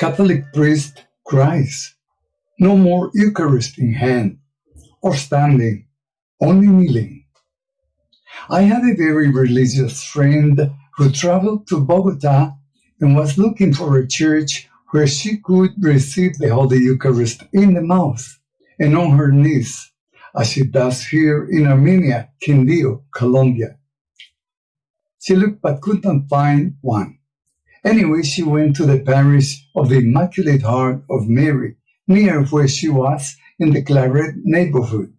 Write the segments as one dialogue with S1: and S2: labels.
S1: Catholic priest cries, no more Eucharist in hand or standing, only kneeling. I had a very religious friend who traveled to Bogota and was looking for a church where she could receive the Holy Eucharist in the mouth and on her knees, as she does here in Armenia, Quindío, Colombia. She looked but could not find one. Anyway, she went to the parish of the Immaculate Heart of Mary, near where she was in the Claret neighborhood.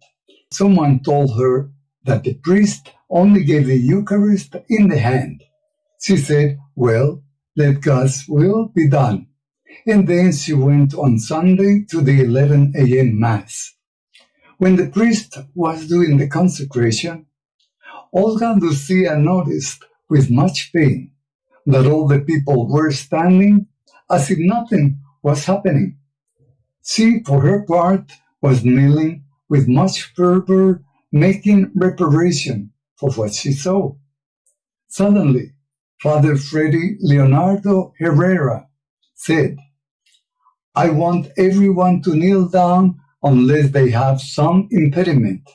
S1: Someone told her that the priest only gave the Eucharist in the hand. She said, Well, let God's will be done. And then she went on Sunday to the 11 a.m. Mass. When the priest was doing the consecration, Olga Lucia noticed with much pain that all the people were standing as if nothing was happening. She, for her part, was kneeling with much fervor, making reparation for what she saw. Suddenly, Father Freddy Leonardo Herrera said, I want everyone to kneel down unless they have some impediment.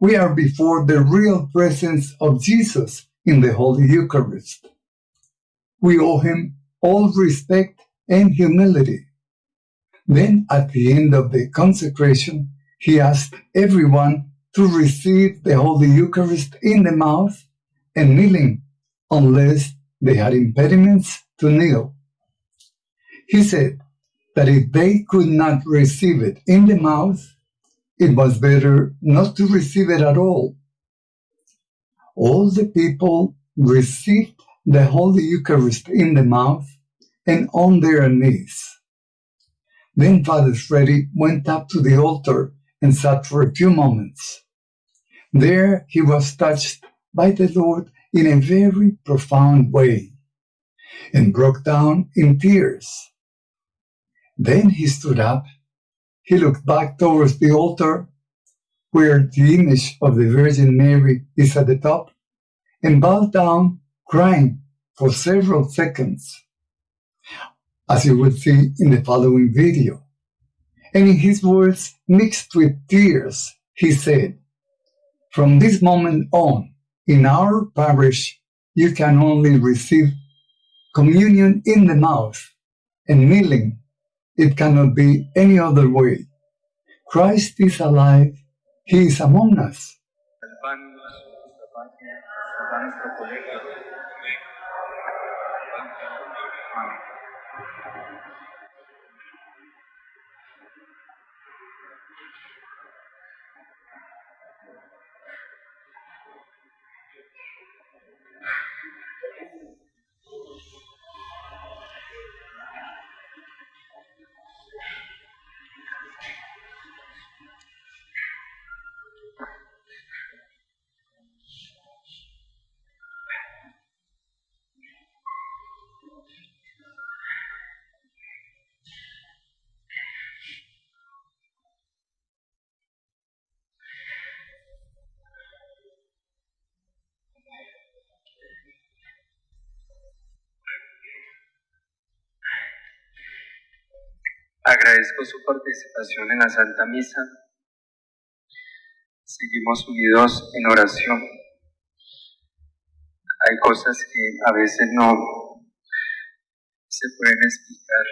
S1: We are before the real presence of Jesus in the Holy Eucharist. We owe him all respect and humility. Then, at the end of the consecration, he asked everyone to receive the Holy Eucharist in the mouth and kneeling, unless they had impediments to kneel. He said that if they could not receive it in the mouth, it was better not to receive it at all. All the people received the Holy Eucharist in the mouth and on their knees. Then Father Freddy went up to the altar and sat for a few moments. There he was touched by the Lord in a very profound way and broke down in tears. Then he stood up. He looked back towards the altar where the image of the Virgin Mary is at the top and bowed down crying for several seconds as you will see in the following video. And in his words, mixed with tears, he said, From this moment on, in our parish, you can only receive communion in the mouth and kneeling. It cannot be any other way. Christ is alive. He is among us. a nuestro colegio. Amén.
S2: Agradezco su participación en la Santa Misa. Seguimos unidos en oración. Hay cosas que a veces no se pueden explicar,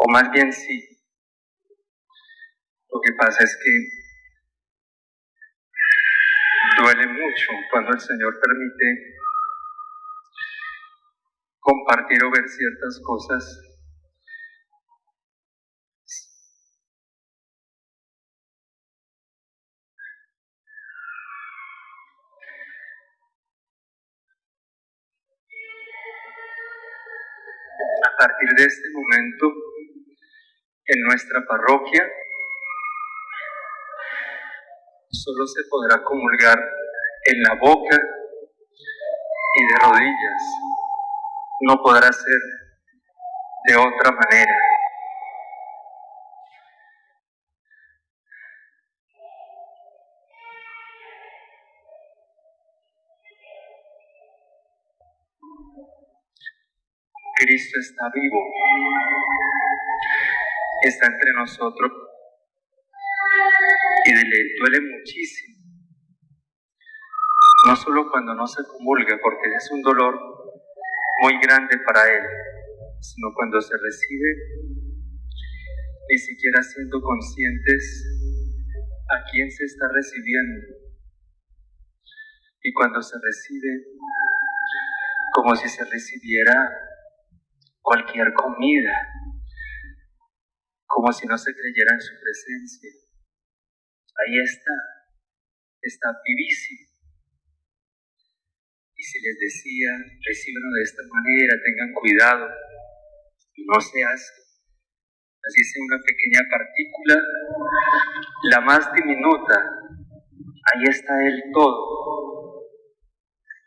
S2: o más bien sí. Lo que pasa es que duele mucho cuando el Señor permite compartir o ver ciertas cosas partir de este momento en nuestra parroquia solo se podrá comulgar en la boca y de rodillas. No podrá ser de otra manera. Cristo está vivo, está entre nosotros y le duele muchísimo. No solo cuando no se comulga, porque es un dolor muy grande para él, sino cuando se recibe, ni siquiera siendo conscientes a quién se está recibiendo. Y cuando se recibe, como si se recibiera cualquier comida, como si no se creyera en su presencia. Ahí está, está vivísimo. Y si les decía, recíbenlo de esta manera, tengan cuidado, no se hace. Así sea una pequeña partícula, la más diminuta, ahí está el todo.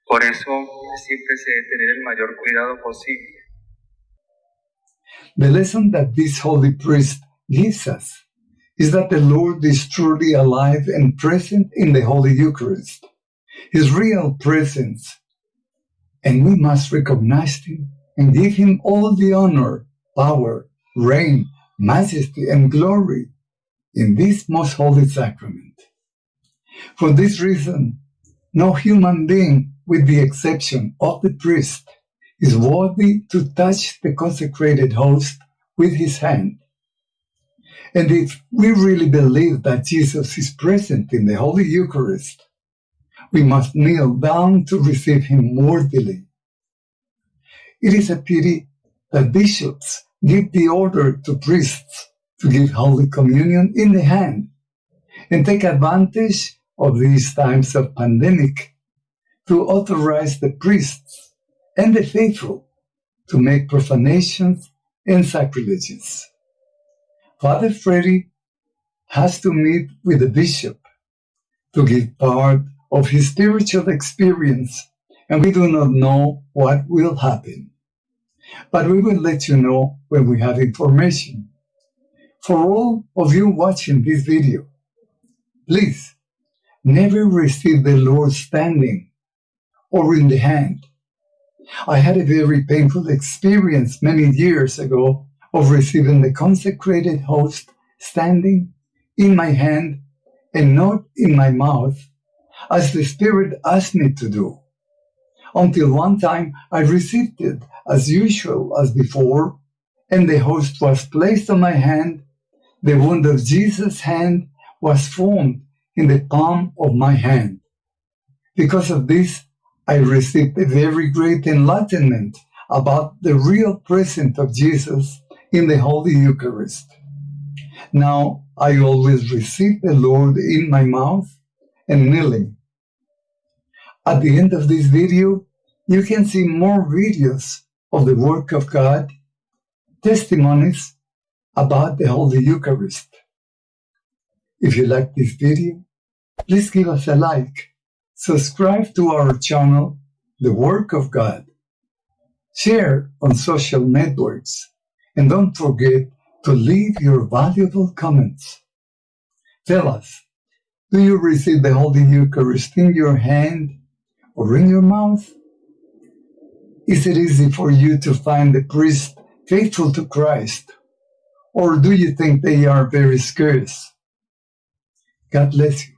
S2: Por eso siempre se debe tener el mayor cuidado posible.
S1: The lesson that this holy priest gives us is that the Lord is truly alive and present in the Holy Eucharist, his real presence. And we must recognize him and give him all the honor, power, reign, majesty, and glory in this most holy sacrament. For this reason, no human being, with the exception of the priest, is worthy to touch the consecrated host with his hand. And if we really believe that Jesus is present in the Holy Eucharist, we must kneel down to receive him worthily. It is a pity that bishops give the order to priests to give Holy Communion in the hand and take advantage of these times of pandemic to authorize the priests and the faithful to make profanations and sacrileges. Father Freddy has to meet with the bishop to give part of his spiritual experience, and we do not know what will happen. But we will let you know when we have information. For all of you watching this video, please never receive the Lord standing or in the hand I had a very painful experience many years ago of receiving the consecrated host standing in my hand and not in my mouth, as the Spirit asked me to do. Until one time I received it as usual as before, and the host was placed on my hand. The wound of Jesus' hand was formed in the palm of my hand. Because of this, I received a very great enlightenment about the real presence of Jesus in the Holy Eucharist. Now I always receive the Lord in my mouth and kneeling. At the end of this video, you can see more videos of the work of God, testimonies about the Holy Eucharist. If you like this video, please give us a like subscribe to our channel, The Work of God, share on social networks, and don't forget to leave your valuable comments. Tell us, do you receive the Holy Eucharist in your hand or in your mouth? Is it easy for you to find the priest faithful to Christ? Or do you think they are very scarce? God bless you.